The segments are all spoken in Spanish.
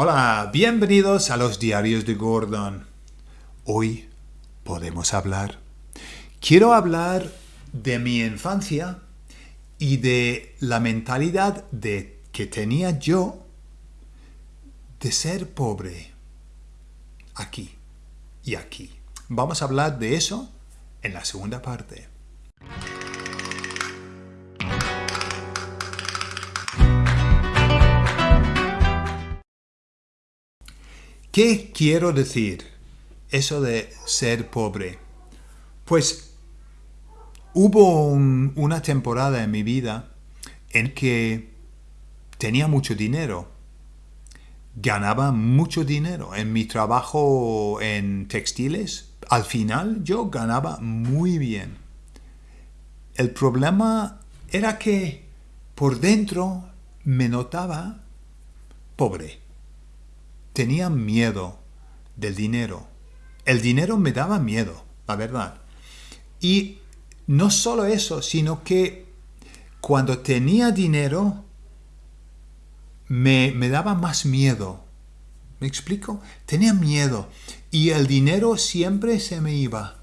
Hola, bienvenidos a los diarios de Gordon. Hoy podemos hablar. Quiero hablar de mi infancia y de la mentalidad de, que tenía yo de ser pobre aquí y aquí. Vamos a hablar de eso en la segunda parte. ¿Qué quiero decir? Eso de ser pobre. Pues hubo una temporada en mi vida en que tenía mucho dinero. Ganaba mucho dinero en mi trabajo en textiles. Al final yo ganaba muy bien. El problema era que por dentro me notaba pobre tenía miedo del dinero. El dinero me daba miedo, la verdad. Y no solo eso, sino que cuando tenía dinero me, me daba más miedo. ¿Me explico? Tenía miedo y el dinero siempre se me iba.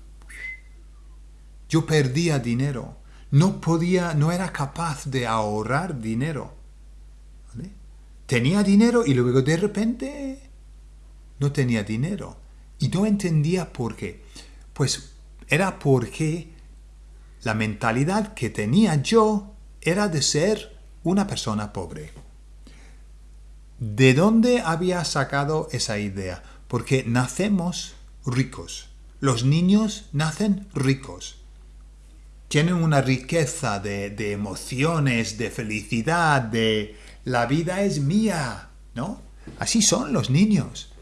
Yo perdía dinero. No podía, no era capaz de ahorrar dinero. Tenía dinero y luego de repente no tenía dinero. Y no entendía por qué. Pues era porque la mentalidad que tenía yo era de ser una persona pobre. ¿De dónde había sacado esa idea? Porque nacemos ricos. Los niños nacen ricos. Tienen una riqueza de, de emociones, de felicidad, de la vida es mía, ¿no? Así son los niños.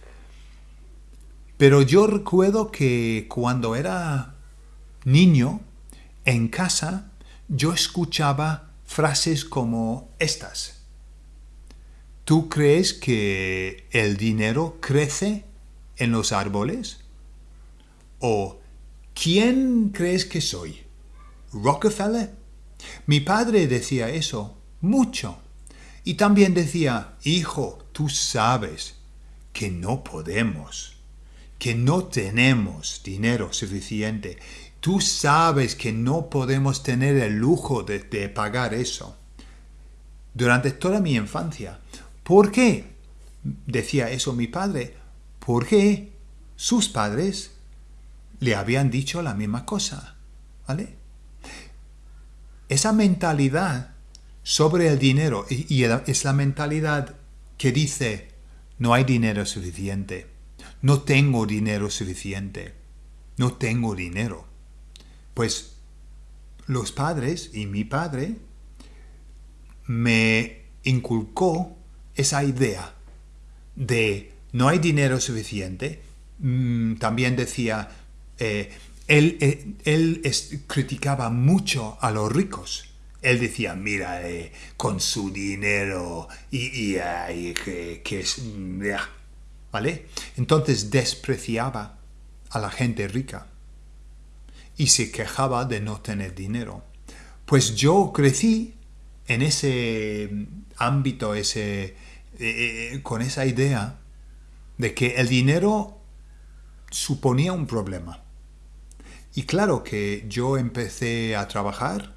Pero yo recuerdo que cuando era niño, en casa, yo escuchaba frases como estas. ¿Tú crees que el dinero crece en los árboles? ¿O quién crees que soy? ¿Rockefeller? Mi padre decía eso mucho. Y también decía, hijo, tú sabes que no podemos que no tenemos dinero suficiente. Tú sabes que no podemos tener el lujo de, pagar eso. Durante toda mi infancia. ¿Por qué? Decía eso mi padre. Porque sus padres le habían dicho la misma cosa. ¿Vale? Esa mentalidad sobre el dinero y, y es la mentalidad que dice no hay dinero suficiente no tengo dinero suficiente, no tengo dinero. Pues los padres y mi padre me inculcó esa idea de no hay dinero suficiente. Mm, también decía, eh, él, eh, criticaba mucho a los ricos. Él decía, mira, eh, con su dinero y, que, es... Mm, ¿vale? Entonces despreciaba a la gente rica y se quejaba de no tener dinero. Pues yo crecí en ese ámbito, ese, eh, eh, con esa idea de que el dinero suponía un problema. Y claro que yo empecé a trabajar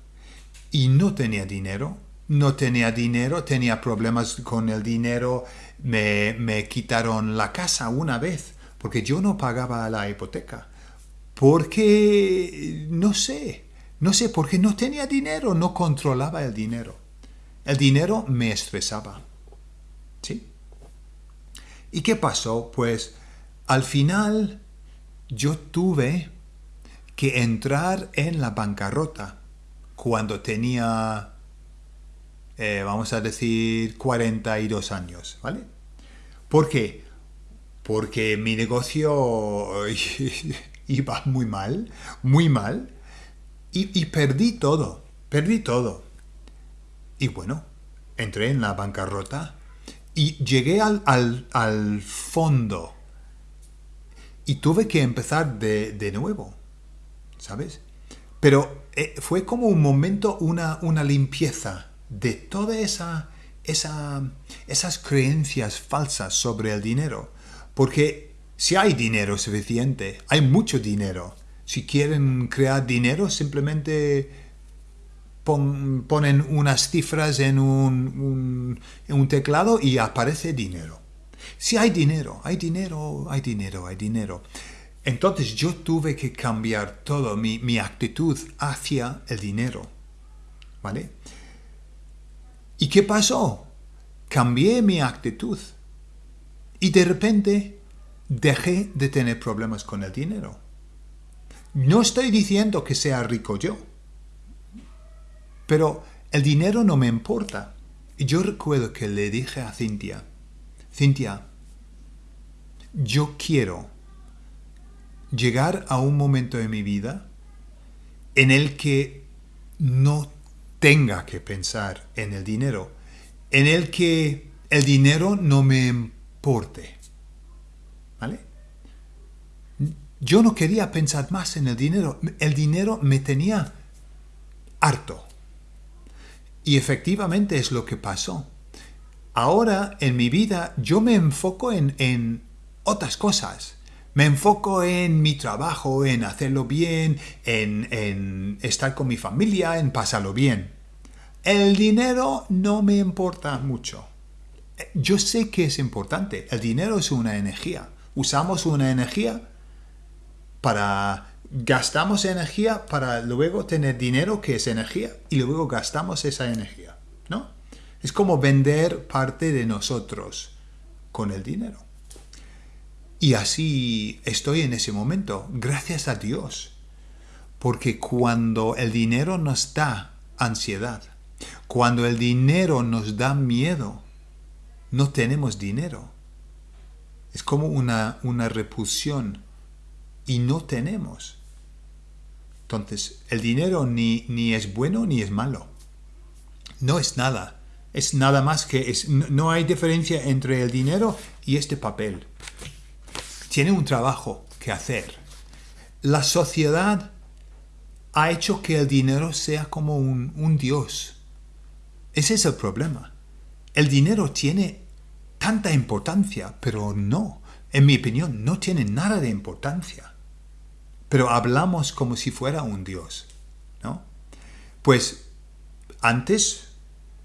y no tenía dinero no tenía dinero, tenía problemas con el dinero, me, quitaron la casa una vez porque yo no pagaba la hipoteca. Porque, no sé, no sé, porque no tenía dinero, no controlaba el dinero. El dinero me estresaba. ¿Sí? ¿Y qué pasó? Pues al final yo tuve que entrar en la bancarrota cuando tenía eh, vamos a decir, 42 años, ¿vale? ¿Por qué? Porque mi negocio iba muy mal, muy mal, y, perdí todo, perdí todo. Y bueno, entré en la bancarrota y llegué al, al, fondo y tuve que empezar de, de nuevo, ¿sabes? Pero eh, fue como un momento, una, una limpieza de toda esa esas creencias falsas sobre el dinero. Porque si hay dinero suficiente, hay mucho dinero. Si quieren crear dinero, simplemente ponen unas cifras en un, un teclado y aparece dinero. Si hay dinero, hay dinero, hay dinero, hay dinero. Entonces yo tuve que cambiar todo mi, mi actitud hacia el dinero. ¿Vale? ¿Y qué pasó? Cambié mi actitud. Y de repente dejé de tener problemas con el dinero. No estoy diciendo que sea rico yo. Pero el dinero no me importa. Y yo recuerdo que le dije a Cintia, Cintia, yo quiero llegar a un momento de mi vida en el que no tenga que pensar en el dinero, en el que el dinero no me importe. ¿Vale? Yo no quería pensar más en el dinero. El dinero me tenía harto. Y efectivamente es lo que pasó. Ahora en mi vida yo me enfoco en, en otras cosas. Me enfoco en mi trabajo, en hacerlo bien, en, en estar con mi familia, en pasarlo bien. El dinero no me importa mucho. Yo sé que es importante. El dinero es una energía. Usamos una energía para... Gastamos energía para luego tener dinero que es energía y luego gastamos esa energía, ¿no? Es como vender parte de nosotros con el dinero. Y así estoy en ese momento, gracias a Dios. Porque cuando el dinero nos da ansiedad, cuando el dinero nos da miedo, no tenemos dinero. Es como una, una repulsión y no tenemos. Entonces, el dinero ni, ni es bueno ni es malo. No es nada. Es nada más que... Es, no hay diferencia entre el dinero y este papel tiene un trabajo que hacer. La sociedad ha hecho que el dinero sea como un, dios. Ese es el problema. El dinero tiene tanta importancia, pero no. En mi opinión, no tiene nada de importancia. Pero hablamos como si fuera un dios, ¿no? Pues antes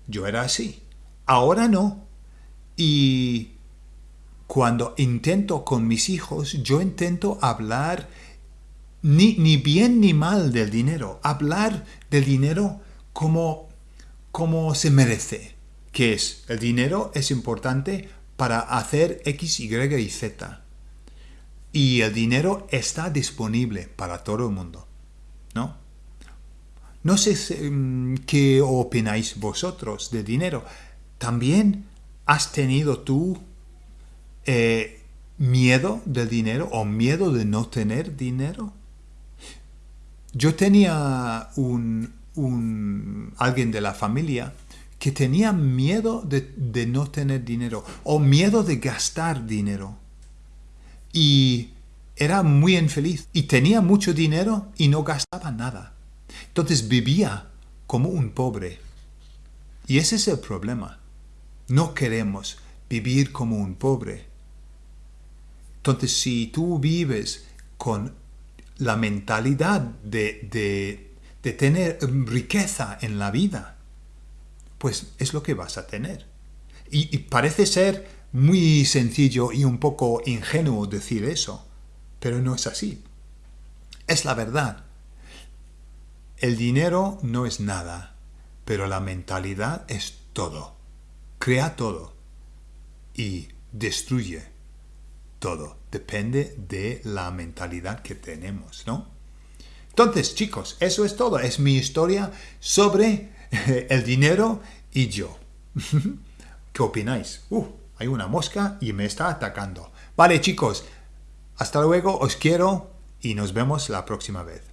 yo era así. Ahora no. Y cuando intento con mis hijos, yo intento hablar ni, ni bien ni mal del dinero, hablar del dinero como, como se merece, que es, el dinero es importante para hacer X, Y y Z. Y el dinero está disponible para todo el mundo, ¿no? No sé mm, qué opináis vosotros del dinero. ¿También has tenido tú eh, miedo del dinero o miedo de no tener dinero. Yo tenía un, un alguien de la familia que tenía miedo de, de, no tener dinero o miedo de gastar dinero. Y era muy infeliz y tenía mucho dinero y no gastaba nada. Entonces vivía como un pobre. Y ese es el problema. No queremos vivir como un pobre. Entonces, si tú vives con la mentalidad de, tener riqueza en la vida, pues es lo que vas a tener. Y, parece ser muy sencillo y un poco ingenuo decir eso, pero no es así. Es la verdad. El dinero no es nada, pero la mentalidad es todo. Crea todo y destruye todo. Depende de la mentalidad que tenemos, ¿no? Entonces, chicos, eso es todo. Es mi historia sobre el dinero y yo. ¿Qué opináis? Uh, hay una mosca y me está atacando. Vale, chicos. Hasta luego, os quiero y nos vemos la próxima vez.